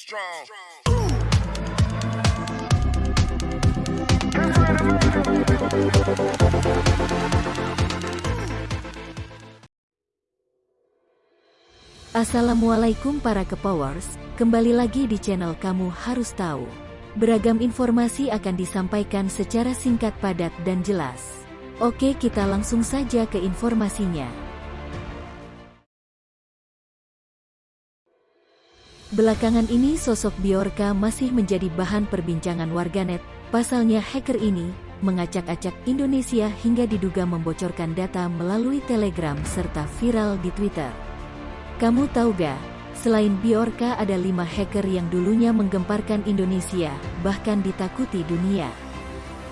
strong. Assalamualaikum para kepowers, kembali lagi di channel kamu harus tahu. Beragam informasi akan disampaikan secara singkat padat dan jelas. Oke kita langsung saja ke informasinya. Belakangan ini sosok Biorka masih menjadi bahan perbincangan warganet, pasalnya hacker ini mengacak-acak Indonesia hingga diduga membocorkan data melalui Telegram serta viral di Twitter. Kamu tahu gak, selain Biorka ada lima hacker yang dulunya menggemparkan Indonesia, bahkan ditakuti dunia.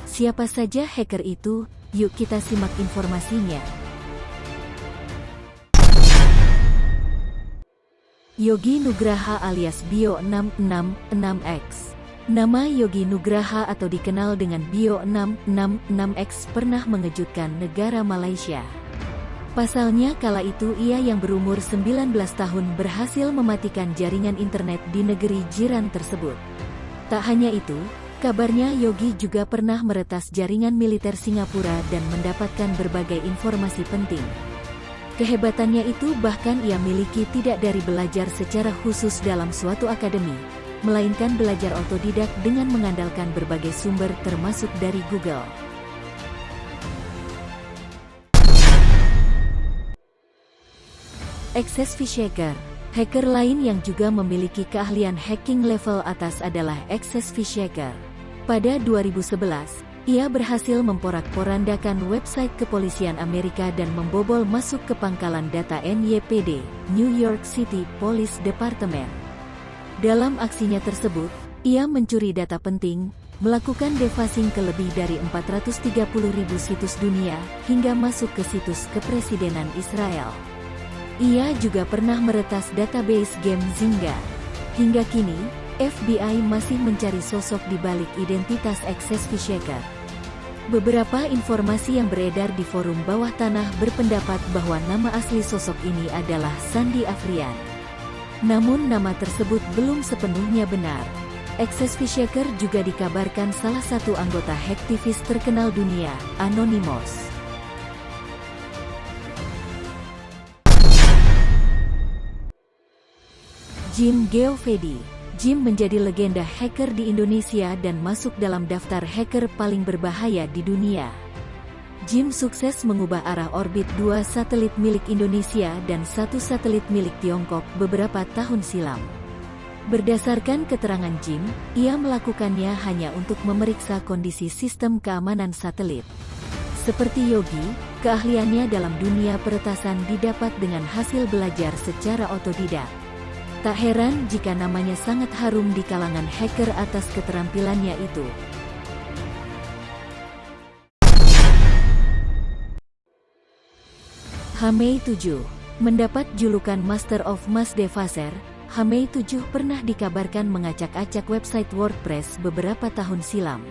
Siapa saja hacker itu? Yuk kita simak informasinya. Yogi Nugraha alias Bio 666X. Nama Yogi Nugraha atau dikenal dengan Bio 666X pernah mengejutkan negara Malaysia. Pasalnya kala itu ia yang berumur 19 tahun berhasil mematikan jaringan internet di negeri jiran tersebut. Tak hanya itu, kabarnya Yogi juga pernah meretas jaringan militer Singapura dan mendapatkan berbagai informasi penting. Kehebatannya itu bahkan ia miliki tidak dari belajar secara khusus dalam suatu akademi, melainkan belajar otodidak dengan mengandalkan berbagai sumber termasuk dari Google. Access Fishhacker Hacker lain yang juga memiliki keahlian hacking level atas adalah Access Fishhacker. Pada 2011, ia berhasil memporak-porandakan website kepolisian Amerika dan membobol masuk ke pangkalan data NYPD, New York City Police Department. Dalam aksinya tersebut, ia mencuri data penting, melakukan defacing ke lebih dari 430 ribu situs dunia, hingga masuk ke situs kepresidenan Israel. Ia juga pernah meretas database game Zynga. Hingga kini, FBI masih mencari sosok di balik identitas Access Fishhacker. Beberapa informasi yang beredar di forum bawah tanah berpendapat bahwa nama asli sosok ini adalah Sandi Afrian. Namun nama tersebut belum sepenuhnya benar. Access Fishhacker juga dikabarkan salah satu anggota hacktivis terkenal dunia, Anonymous. Jim Geovedi Jim menjadi legenda hacker di Indonesia dan masuk dalam daftar hacker paling berbahaya di dunia. Jim sukses mengubah arah orbit dua satelit milik Indonesia dan satu satelit milik Tiongkok beberapa tahun silam. Berdasarkan keterangan Jim, ia melakukannya hanya untuk memeriksa kondisi sistem keamanan satelit. Seperti Yogi, keahliannya dalam dunia peretasan didapat dengan hasil belajar secara otodidak. Tak heran jika namanya sangat harum di kalangan hacker atas keterampilannya itu. Hamei 7 Mendapat julukan Master of Mass Devaser, Hamei 7 pernah dikabarkan mengacak-acak website WordPress beberapa tahun silam.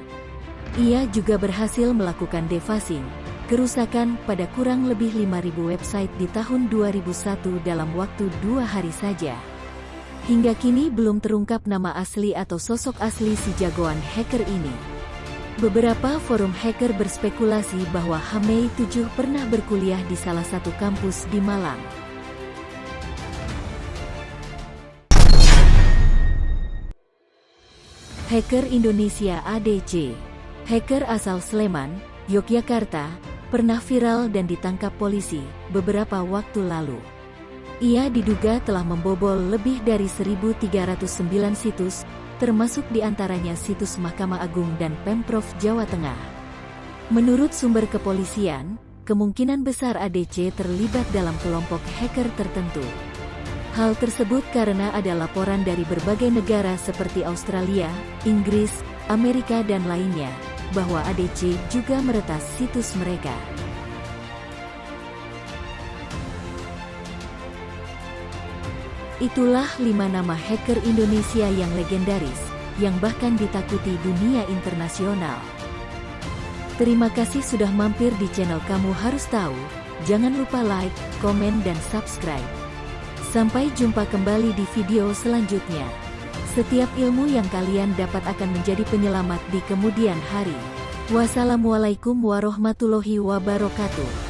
Ia juga berhasil melakukan defacing, kerusakan pada kurang lebih 5.000 website di tahun 2001 dalam waktu dua hari saja. Hingga kini belum terungkap nama asli atau sosok asli si jagoan hacker ini. Beberapa forum hacker berspekulasi bahwa Hamei 7 pernah berkuliah di salah satu kampus di Malang. Hacker Indonesia ADC Hacker asal Sleman, Yogyakarta, pernah viral dan ditangkap polisi beberapa waktu lalu. Ia diduga telah membobol lebih dari 1.309 situs, termasuk di antaranya situs Mahkamah Agung dan Pemprov Jawa Tengah. Menurut sumber kepolisian, kemungkinan besar ADC terlibat dalam kelompok hacker tertentu. Hal tersebut karena ada laporan dari berbagai negara seperti Australia, Inggris, Amerika dan lainnya, bahwa ADC juga meretas situs mereka. Itulah lima nama hacker Indonesia yang legendaris, yang bahkan ditakuti dunia internasional. Terima kasih sudah mampir di channel Kamu Harus Tahu. Jangan lupa like, komen dan subscribe. Sampai jumpa kembali di video selanjutnya. Setiap ilmu yang kalian dapat akan menjadi penyelamat di kemudian hari. Wassalamualaikum warahmatullahi wabarakatuh.